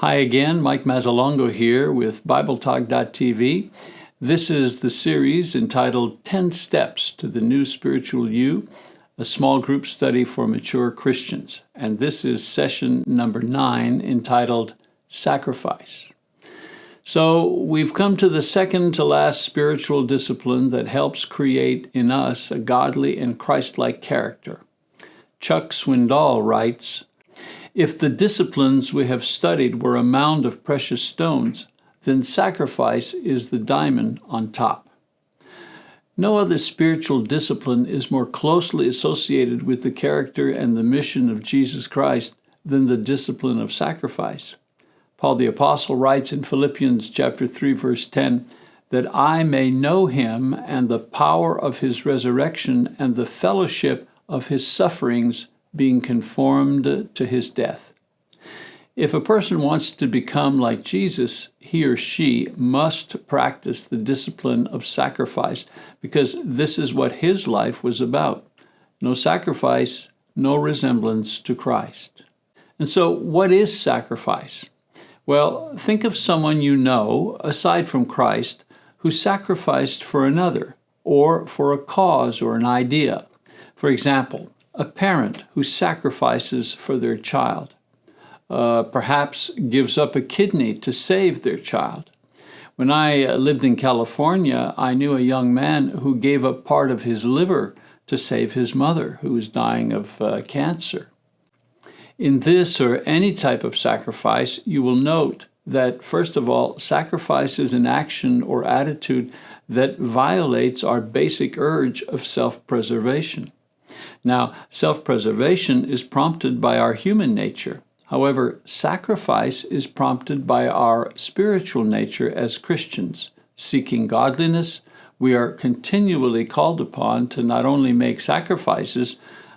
Hi again, Mike Mazzalongo here with BibleTalk.tv. This is the series entitled 10 Steps to the New Spiritual You, a small group study for mature Christians. And this is session number nine entitled Sacrifice. So we've come to the second to last spiritual discipline that helps create in us a godly and Christ-like character. Chuck Swindoll writes, if the disciplines we have studied were a mound of precious stones, then sacrifice is the diamond on top. No other spiritual discipline is more closely associated with the character and the mission of Jesus Christ than the discipline of sacrifice. Paul the apostle writes in Philippians chapter 3 verse 10 that I may know him and the power of his resurrection and the fellowship of his sufferings being conformed to his death. If a person wants to become like Jesus, he or she must practice the discipline of sacrifice because this is what his life was about. No sacrifice, no resemblance to Christ. And so, what is sacrifice? Well, think of someone you know, aside from Christ, who sacrificed for another or for a cause or an idea. For example, a parent who sacrifices for their child, uh, perhaps gives up a kidney to save their child. When I uh, lived in California, I knew a young man who gave up part of his liver to save his mother, who was dying of uh, cancer. In this or any type of sacrifice, you will note that, first of all, sacrifice is an action or attitude that violates our basic urge of self-preservation. Now, self-preservation is prompted by our human nature. However, sacrifice is prompted by our spiritual nature as Christians. Seeking godliness, we are continually called upon to not only make sacrifices,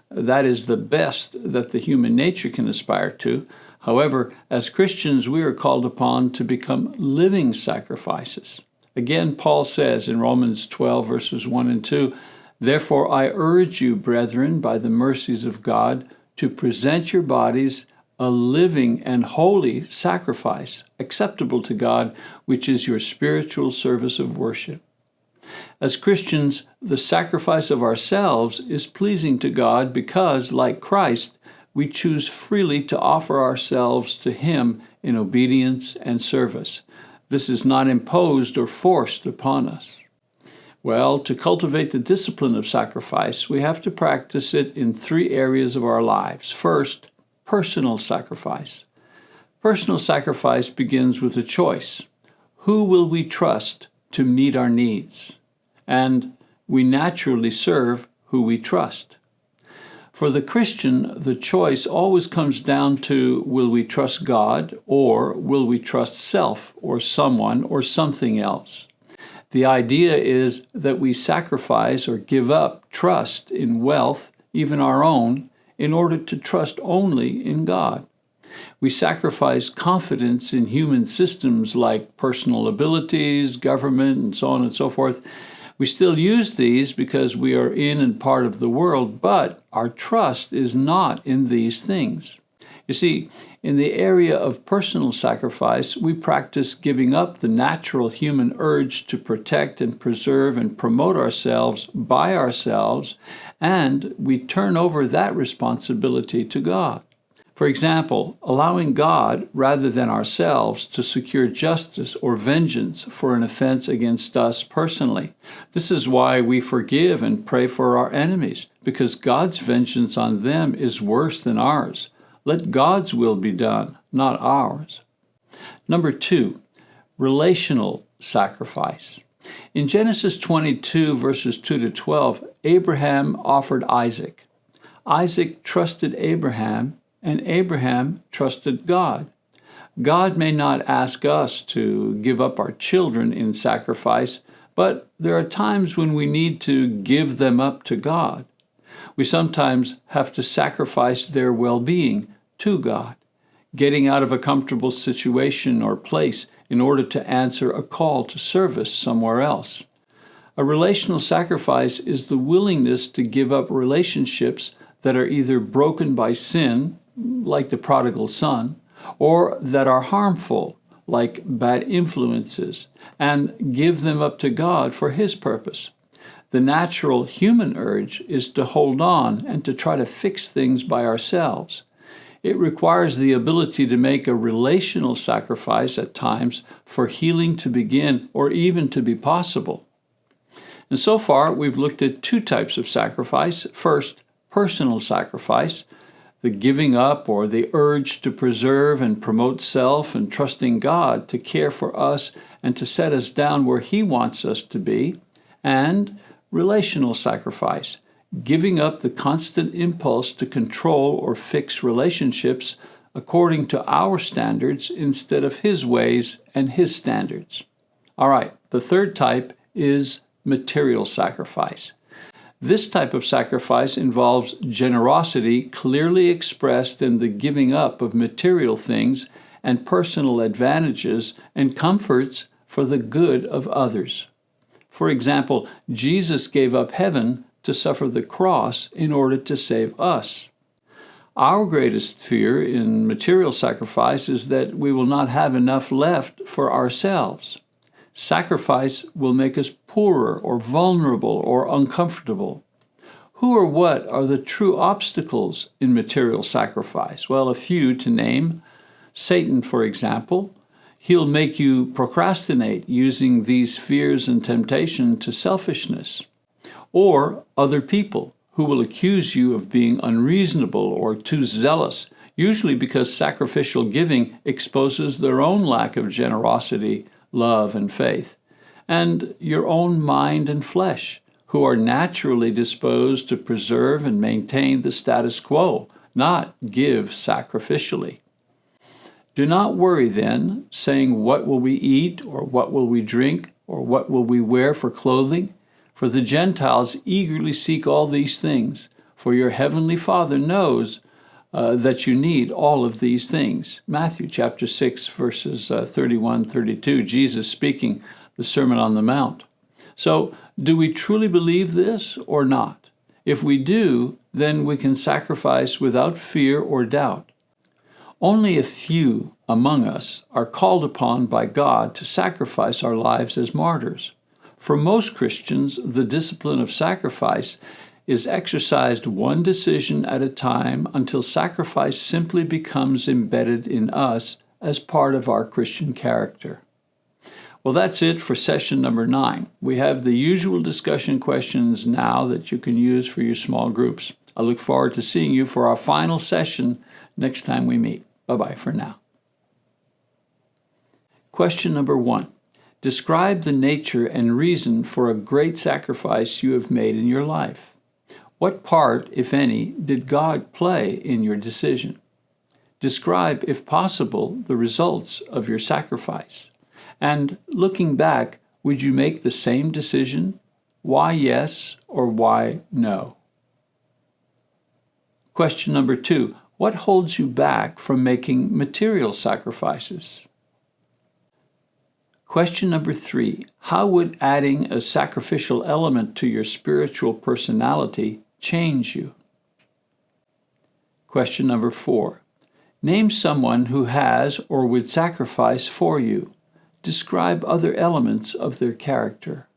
that is the best that the human nature can aspire to. However, as Christians, we are called upon to become living sacrifices. Again, Paul says in Romans 12, verses 1 and 2, Therefore I urge you, brethren, by the mercies of God, to present your bodies a living and holy sacrifice, acceptable to God, which is your spiritual service of worship. As Christians, the sacrifice of ourselves is pleasing to God because, like Christ, we choose freely to offer ourselves to Him in obedience and service. This is not imposed or forced upon us. Well, to cultivate the discipline of sacrifice, we have to practice it in three areas of our lives. First, personal sacrifice. Personal sacrifice begins with a choice. Who will we trust to meet our needs? And we naturally serve who we trust. For the Christian, the choice always comes down to will we trust God or will we trust self or someone or something else? The idea is that we sacrifice or give up trust in wealth, even our own, in order to trust only in God. We sacrifice confidence in human systems like personal abilities, government, and so on and so forth. We still use these because we are in and part of the world, but our trust is not in these things. You see, in the area of personal sacrifice, we practice giving up the natural human urge to protect and preserve and promote ourselves by ourselves, and we turn over that responsibility to God. For example, allowing God, rather than ourselves, to secure justice or vengeance for an offense against us personally. This is why we forgive and pray for our enemies, because God's vengeance on them is worse than ours. Let God's will be done, not ours. Number two, relational sacrifice. In Genesis 22, verses 2 to 12, Abraham offered Isaac. Isaac trusted Abraham, and Abraham trusted God. God may not ask us to give up our children in sacrifice, but there are times when we need to give them up to God we sometimes have to sacrifice their well-being to God, getting out of a comfortable situation or place in order to answer a call to service somewhere else. A relational sacrifice is the willingness to give up relationships that are either broken by sin, like the prodigal son, or that are harmful, like bad influences, and give them up to God for His purpose. The natural human urge is to hold on and to try to fix things by ourselves. It requires the ability to make a relational sacrifice at times for healing to begin or even to be possible. And so far, we've looked at two types of sacrifice. First, personal sacrifice, the giving up or the urge to preserve and promote self and trusting God to care for us and to set us down where He wants us to be. And relational sacrifice, giving up the constant impulse to control or fix relationships according to our standards instead of His ways and His standards. All right, the third type is material sacrifice. This type of sacrifice involves generosity clearly expressed in the giving up of material things and personal advantages and comforts for the good of others. For example, Jesus gave up heaven to suffer the cross in order to save us. Our greatest fear in material sacrifice is that we will not have enough left for ourselves. Sacrifice will make us poorer or vulnerable or uncomfortable. Who or what are the true obstacles in material sacrifice? Well, a few to name. Satan, for example. He'll make you procrastinate using these fears and temptation to selfishness or other people who will accuse you of being unreasonable or too zealous, usually because sacrificial giving exposes their own lack of generosity, love, and faith, and your own mind and flesh, who are naturally disposed to preserve and maintain the status quo, not give sacrificially. Do not worry then, saying, What will we eat, or what will we drink, or what will we wear for clothing? For the Gentiles eagerly seek all these things, for your heavenly Father knows uh, that you need all of these things. Matthew chapter 6, verses uh, 31 32, Jesus speaking the Sermon on the Mount. So, do we truly believe this or not? If we do, then we can sacrifice without fear or doubt. Only a few among us are called upon by God to sacrifice our lives as martyrs. For most Christians, the discipline of sacrifice is exercised one decision at a time until sacrifice simply becomes embedded in us as part of our Christian character. Well, that's it for session number nine. We have the usual discussion questions now that you can use for your small groups. I look forward to seeing you for our final session next time we meet. Bye bye for now. Question number one Describe the nature and reason for a great sacrifice you have made in your life. What part, if any, did God play in your decision? Describe, if possible, the results of your sacrifice. And looking back, would you make the same decision? Why yes or why no? Question number two What holds you back from making material sacrifices? Question number three How would adding a sacrificial element to your spiritual personality change you? Question number four Name someone who has or would sacrifice for you. Describe other elements of their character.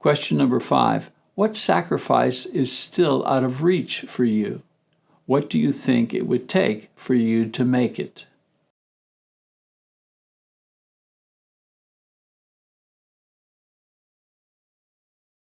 Question number five What sacrifice is still out of reach for you? What do you think it would take for you to make it?